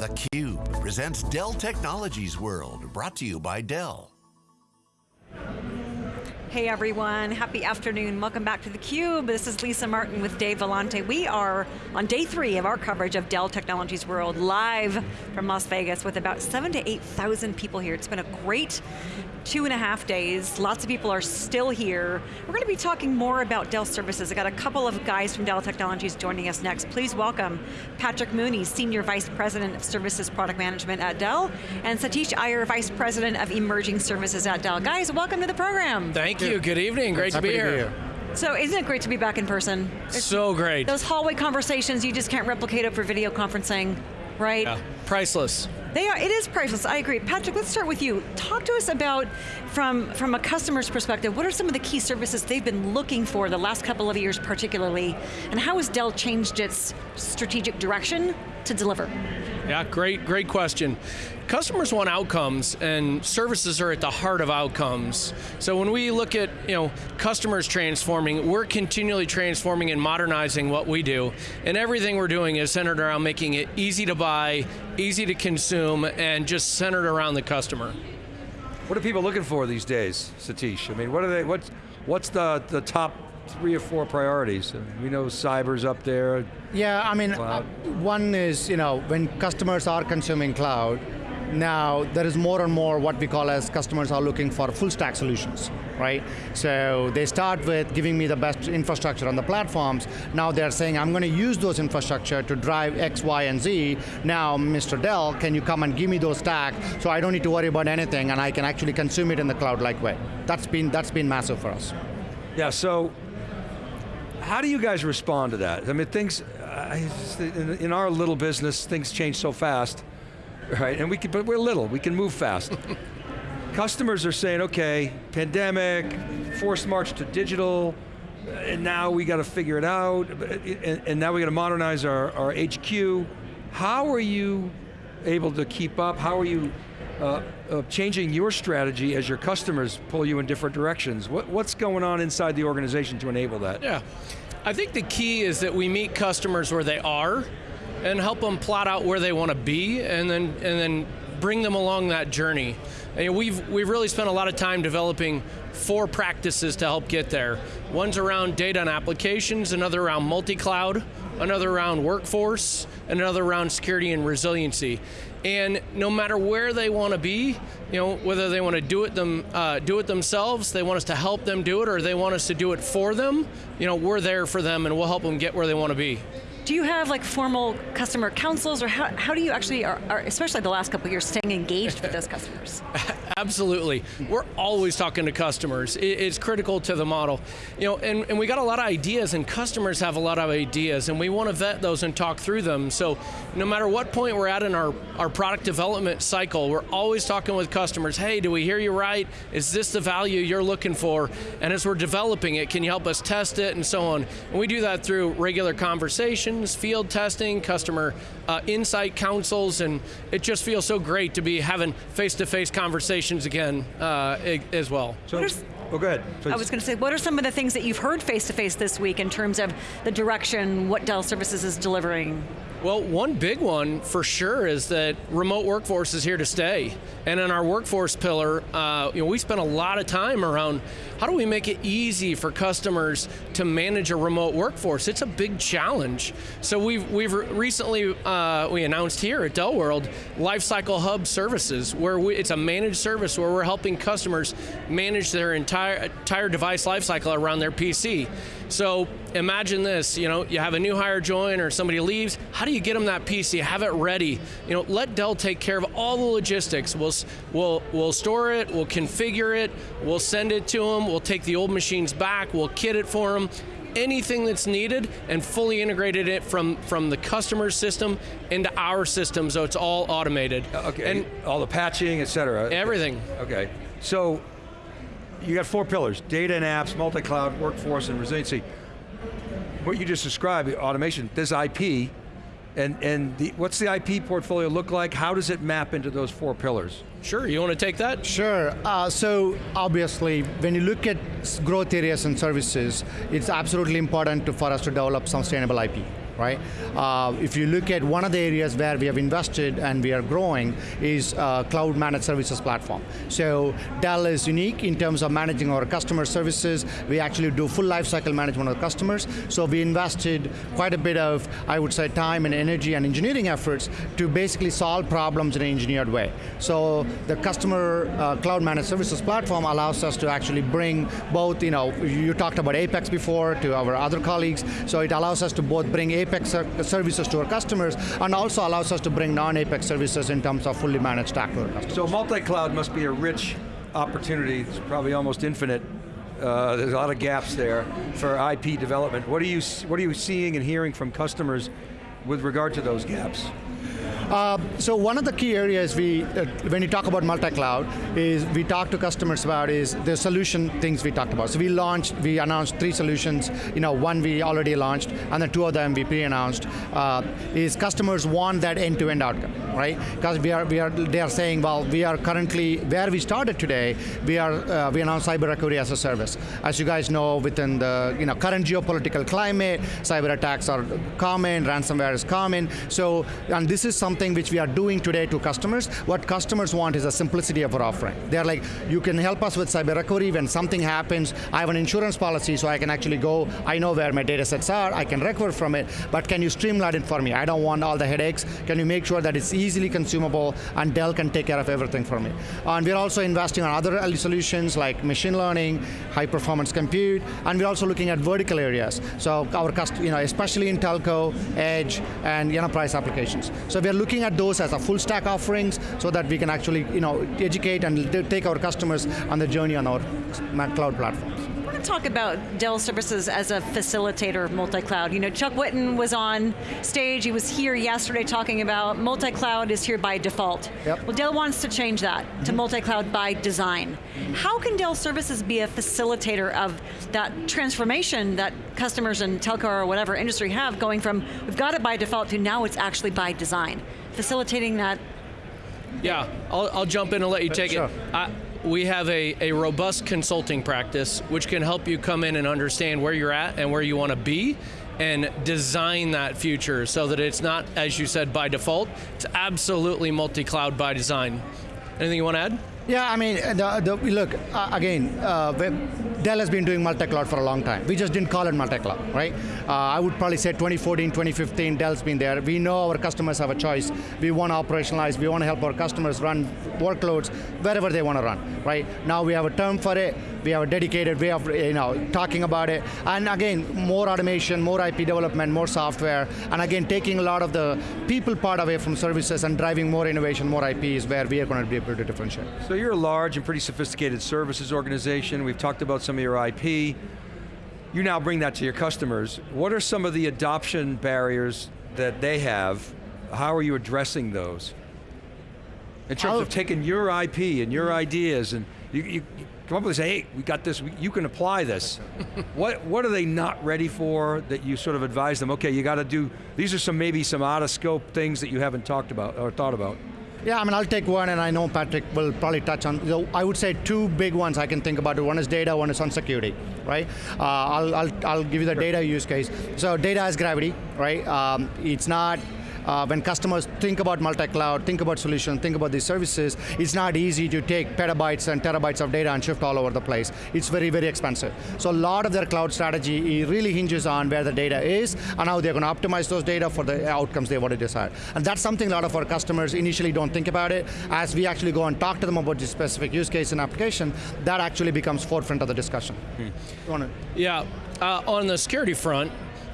theCUBE presents Dell Technologies World, brought to you by Dell. Hey everyone, happy afternoon. Welcome back to theCUBE. This is Lisa Martin with Dave Vellante. We are on day three of our coverage of Dell Technologies World, live from Las Vegas with about seven to 8,000 people here. It's been a great two and a half days. Lots of people are still here. We're going to be talking more about Dell services. I got a couple of guys from Dell Technologies joining us next. Please welcome Patrick Mooney, Senior Vice President of Services Product Management at Dell, and Satish Iyer, Vice President of Emerging Services at Dell. Guys, welcome to the program. Thank Thank you, good evening, great to be, to be here. So isn't it great to be back in person? It's so great. Those hallway conversations, you just can't replicate over video conferencing, right? Yeah, priceless. They are, it is priceless, I agree. Patrick, let's start with you. Talk to us about, from, from a customer's perspective, what are some of the key services they've been looking for the last couple of years particularly, and how has Dell changed its strategic direction to deliver? Yeah, great, great question. Customers want outcomes and services are at the heart of outcomes. So when we look at you know, customers transforming, we're continually transforming and modernizing what we do. And everything we're doing is centered around making it easy to buy, easy to consume, and just centered around the customer. What are people looking for these days, Satish? I mean, what are they, what's, what's the, the top three or four priorities? We know cyber's up there. Yeah, I mean, uh, one is, you know, when customers are consuming cloud, now there is more and more what we call as customers are looking for full stack solutions, right? So they start with giving me the best infrastructure on the platforms, now they're saying I'm going to use those infrastructure to drive X, Y, and Z. Now, Mr. Dell, can you come and give me those stack so I don't need to worry about anything and I can actually consume it in the cloud-like way. That's been, that's been massive for us. Yeah, so how do you guys respond to that? I mean, things, in our little business, things change so fast right? And we can, but we're little, we can move fast. Customers are saying, okay, pandemic, forced march to digital, and now we got to figure it out, and, and now we got to modernize our, our HQ. How are you able to keep up? How are you uh, uh, changing your strategy as your customers pull you in different directions? What, what's going on inside the organization to enable that? Yeah, I think the key is that we meet customers where they are, and help them plot out where they want to be and then, and then bring them along that journey. And we've, we've really spent a lot of time developing four practices to help get there. One's around data and applications, another around multi-cloud, another around workforce, and another around security and resiliency. And no matter where they want to be, you know, whether they want to do it them, uh, do it themselves, they want us to help them do it, or they want us to do it for them, you know, we're there for them and we'll help them get where they want to be do you have like formal customer councils or how, how do you actually, are, are, especially the last couple years, staying engaged with those customers? Absolutely, we're always talking to customers. it's critical to the model. You know, and, and we got a lot of ideas and customers have a lot of ideas and we want to vet those and talk through them. So no matter what point we're at in our, our product development cycle, we're always talking with customers, hey, do we hear you right? Is this the value you're looking for? And as we're developing it, can you help us test it and so on? And we do that through regular conversations field testing, customer uh, insight councils, and it just feels so great to be having face-to-face -face conversations again uh, as well. So, oh, go ahead, please. I was going to say, what are some of the things that you've heard face-to-face -face this week in terms of the direction, what Dell Services is delivering? Well, one big one for sure is that remote workforce is here to stay. And in our workforce pillar, uh, you know, we spent a lot of time around how do we make it easy for customers to manage a remote workforce? It's a big challenge. So we've, we've recently, uh, we announced here at Dell World, Lifecycle Hub services, where we, it's a managed service where we're helping customers manage their entire, entire device lifecycle around their PC. So imagine this, you know, you have a new hire join or somebody leaves, how do you get them that PC, have it ready? You know, let Dell take care of all the logistics. We'll, we'll, we'll store it, we'll configure it, we'll send it to them, we'll take the old machines back, we'll kit it for them, anything that's needed and fully integrated it from, from the customer system into our system so it's all automated. Uh, okay, and all the patching, et cetera. Everything. Okay, so you got four pillars, data and apps, multi-cloud, workforce, and resiliency. What you just described, automation, there's IP, and, and the, what's the IP portfolio look like? How does it map into those four pillars? Sure, you want to take that? Sure, uh, so obviously, when you look at growth areas and services, it's absolutely important to, for us to develop sustainable IP right? Uh, if you look at one of the areas where we have invested and we are growing is uh, cloud managed services platform. So Dell is unique in terms of managing our customer services. We actually do full lifecycle management of customers. So we invested quite a bit of, I would say, time and energy and engineering efforts to basically solve problems in an engineered way. So the customer uh, cloud managed services platform allows us to actually bring both, you know, you talked about Apex before to our other colleagues, so it allows us to both bring Apex services to our customers and also allows us to bring non-Apex services in terms of fully managed stack to our customers. So multi-cloud must be a rich opportunity, it's probably almost infinite. Uh, there's a lot of gaps there for IP development. What are you what are you seeing and hearing from customers with regard to those gaps? Uh, so one of the key areas we, uh, when you talk about multi-cloud, is we talk to customers about is the solution things we talked about. So we launched, we announced three solutions. You know, one we already launched, and then two of them we pre-announced. Uh, is customers want that end-to-end outcome, right? Because we are, we are, they are saying, well, we are currently where we started today. We are, uh, we announced cyber recovery as a service. As you guys know, within the you know current geopolitical climate, cyber attacks are common, ransomware is common. So, and this is something something which we are doing today to customers. What customers want is a simplicity of our offering. They're like, you can help us with cyber recovery when something happens. I have an insurance policy so I can actually go, I know where my data sets are, I can recover from it, but can you streamline it for me? I don't want all the headaches. Can you make sure that it's easily consumable and Dell can take care of everything for me? And we're also investing on other solutions like machine learning, high performance compute, and we're also looking at vertical areas. So our, you know, especially in telco, edge, and enterprise applications. So we're looking looking at those as a full stack offerings so that we can actually you know, educate and take our customers on the journey on our cloud platforms I want to talk about Dell Services as a facilitator of multi-cloud. You know, Chuck Whitten was on stage, he was here yesterday talking about multi-cloud is here by default. Yep. Well, Dell wants to change that to mm -hmm. multi-cloud by design. How can Dell Services be a facilitator of that transformation that customers in telco or whatever industry have, going from, we've got it by default to now it's actually by design? Facilitating that? Yeah, I'll, I'll jump in and let you take sure. it. I, we have a, a robust consulting practice which can help you come in and understand where you're at and where you want to be and design that future so that it's not, as you said, by default, it's absolutely multi-cloud by design. Anything you want to add? Yeah, I mean, the, the, look, uh, again, uh, Dell has been doing multi-cloud for a long time. We just didn't call it multi-cloud, right? Uh, I would probably say 2014, 2015, Dell's been there. We know our customers have a choice. We want to operationalize, we want to help our customers run workloads wherever they want to run, right? Now we have a term for it, we have a dedicated way of you know, talking about it. And again, more automation, more IP development, more software, and again, taking a lot of the people part away from services and driving more innovation, more IP is where we are going to be able to differentiate. So you're a large and pretty sophisticated services organization. We've talked about some of your IP. You now bring that to your customers. What are some of the adoption barriers that they have? How are you addressing those? In terms I'll, of taking your IP and your ideas and you, you, come up with say, hey, we got this, you can apply this. what, what are they not ready for that you sort of advise them, okay, you got to do, these are some maybe some out of scope things that you haven't talked about or thought about? Yeah, I mean, I'll take one, and I know Patrick will probably touch on. So I would say two big ones I can think about. One is data, one is on security, right? Uh, I'll, I'll, I'll give you the data use case. So data is gravity, right? Um, it's not uh, when customers think about multi-cloud, think about solutions, think about these services, it's not easy to take petabytes and terabytes of data and shift all over the place. It's very, very expensive. So a lot of their cloud strategy really hinges on where the data is and how they're going to optimize those data for the outcomes they want to decide. And that's something a lot of our customers initially don't think about it. As we actually go and talk to them about the specific use case and application, that actually becomes forefront of the discussion. Hmm. Yeah, uh, on the security front,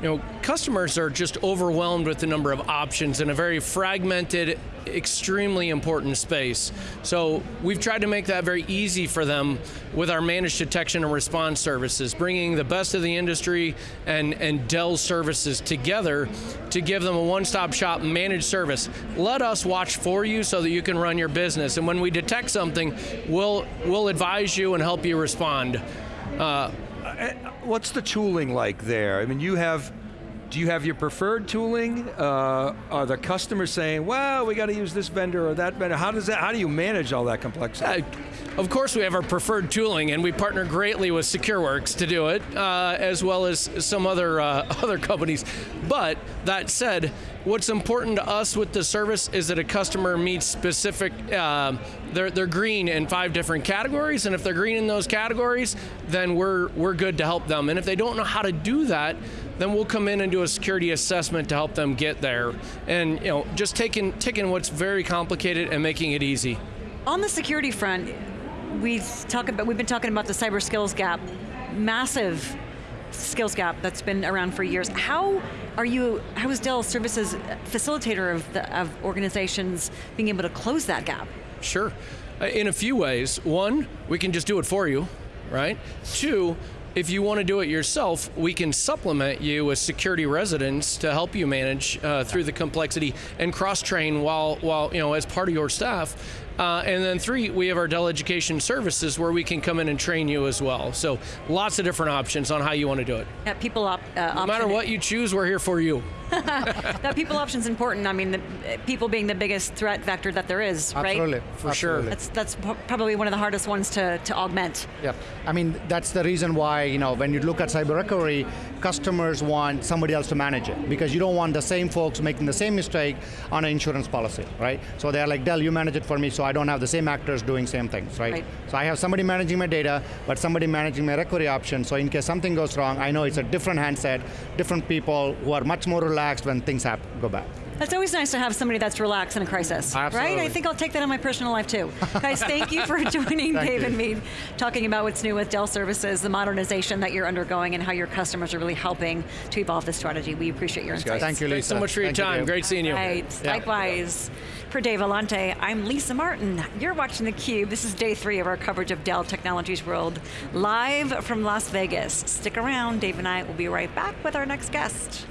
you know, customers are just overwhelmed with the number of options in a very fragmented, extremely important space. So we've tried to make that very easy for them with our managed detection and response services, bringing the best of the industry and, and Dell services together to give them a one-stop shop managed service. Let us watch for you so that you can run your business. And when we detect something, we'll, we'll advise you and help you respond. Uh, Eh, what's the tooling like there? I mean, you have do you have your preferred tooling? Uh, are the customers saying, well, we got to use this vendor or that vendor? How does that, how do you manage all that complexity? Uh, of course, we have our preferred tooling, and we partner greatly with SecureWorks to do it, uh, as well as some other uh, other companies. But that said, what's important to us with the service is that a customer meets specific. Uh, they're they're green in five different categories, and if they're green in those categories, then we're we're good to help them. And if they don't know how to do that, then we'll come in and do a security assessment to help them get there. And you know, just taking taking what's very complicated and making it easy. On the security front, we talk about we've been talking about the cyber skills gap, massive skills gap that's been around for years. How are you? How is Dell Services facilitator of the, of organizations being able to close that gap? Sure, uh, in a few ways. One, we can just do it for you, right? Two. If you want to do it yourself, we can supplement you with security residents to help you manage uh, through the complexity and cross-train while, while you know as part of your staff uh, and then three, we have our Dell Education Services where we can come in and train you as well. So lots of different options on how you want to do it. Yeah, people op, uh, no matter what you choose, we're here for you. that people option is important. I mean, the, people being the biggest threat vector that there is, Absolutely. right? Absolutely, for Absolutely. sure. That's that's probably one of the hardest ones to, to augment. Yeah, I mean that's the reason why you know when you look at cyber recovery, customers want somebody else to manage it because you don't want the same folks making the same mistake on an insurance policy, right? So they're like, Dell, you manage it for me, so I don't have the same actors doing same things, right? Right. So I have somebody managing my data, but somebody managing my recovery option. So in case something goes wrong, I know it's a different handset, different people who are much more relaxed when things happen, go bad. It's always nice to have somebody that's relaxed in a crisis, right? I think I'll take that in my personal life too. Guys, thank you for joining Dave you. and me, talking about what's new with Dell Services, the modernization that you're undergoing, and how your customers are really helping to evolve this strategy. We appreciate your insights. Thank you, Lisa. Thanks so much for your Thank time. Dave. Great seeing you. Right. Yeah. Likewise, for Dave Vellante, I'm Lisa Martin. You're watching theCUBE. This is day three of our coverage of Dell Technologies World, live from Las Vegas. Stick around, Dave and I will be right back with our next guest.